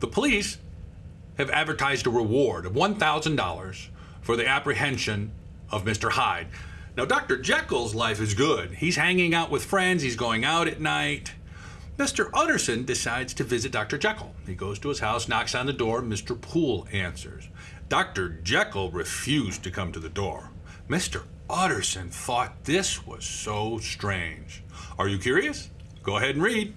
The police have advertised a reward of $1,000 for the apprehension of Mr. Hyde. Now, Dr. Jekyll's life is good. He's hanging out with friends, he's going out at night. Mr. Utterson decides to visit Dr. Jekyll. He goes to his house, knocks on the door, Mr. Poole answers. Dr. Jekyll refused to come to the door. Mr. Utterson thought this was so strange. Are you curious? Go ahead and read.